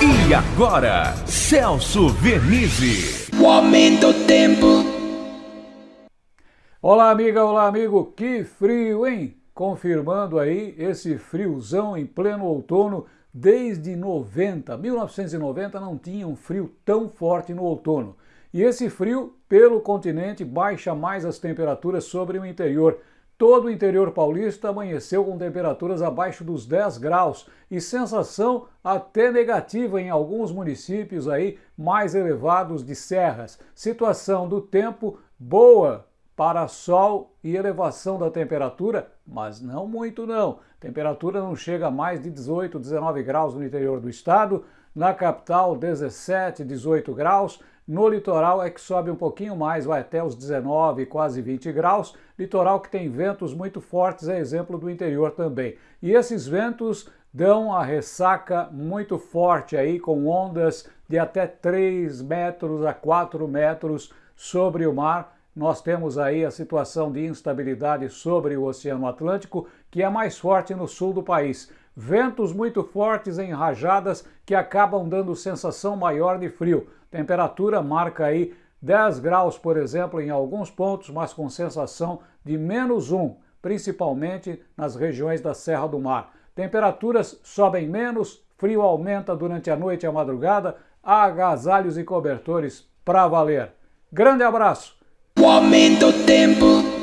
E agora, Celso Vernizzi. O aumento do tempo. Olá, amiga, olá, amigo. Que frio, hein? Confirmando aí esse friozão em pleno outono desde 90. 1990 não tinha um frio tão forte no outono. E esse frio, pelo continente, baixa mais as temperaturas sobre o interior. Todo o interior paulista amanheceu com temperaturas abaixo dos 10 graus e sensação até negativa em alguns municípios aí mais elevados de serras. Situação do tempo boa para sol e elevação da temperatura, mas não muito não. Temperatura não chega a mais de 18, 19 graus no interior do estado, na capital 17, 18 graus, no litoral é que sobe um pouquinho mais, vai até os 19, quase 20 graus. Litoral que tem ventos muito fortes, é exemplo do interior também. E esses ventos dão a ressaca muito forte aí, com ondas de até 3 metros a 4 metros sobre o mar. Nós temos aí a situação de instabilidade sobre o Oceano Atlântico, que é mais forte no sul do país. Ventos muito fortes em rajadas que acabam dando sensação maior de frio. Temperatura marca aí 10 graus, por exemplo, em alguns pontos, mas com sensação de menos 1, principalmente nas regiões da Serra do Mar. Temperaturas sobem menos, frio aumenta durante a noite e a madrugada, agasalhos e cobertores para valer. Grande abraço! O aumento do tempo.